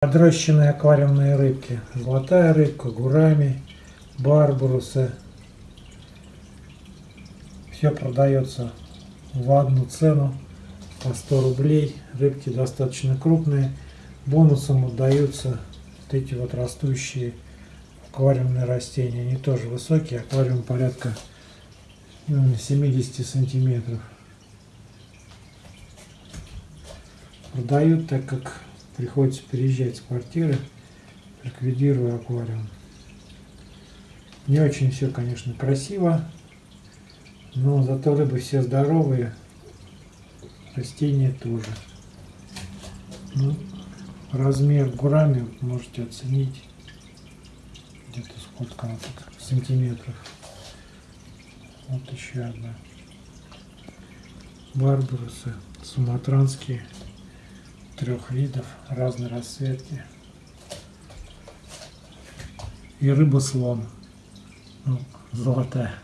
Подрощенные аквариумные рыбки. Золотая рыбка, гурами, барбарусы. Все продается в одну цену по 100 рублей. Рыбки достаточно крупные. Бонусом отдаются вот эти вот растущие аквариумные растения. Они тоже высокие. Аквариум порядка ну, 70 сантиметров. Продают, так как приходится переезжать с квартиры, ликвидируя аквариум. Не очень все, конечно, красиво, но зато рыбы все здоровые, растения тоже. Ну, размер гурами можете оценить где-то сколько она так, сантиметров. Вот еще одна. Барбарусы суматранские трех видов разной расцветки. И рыба-слон. Ну, золотая.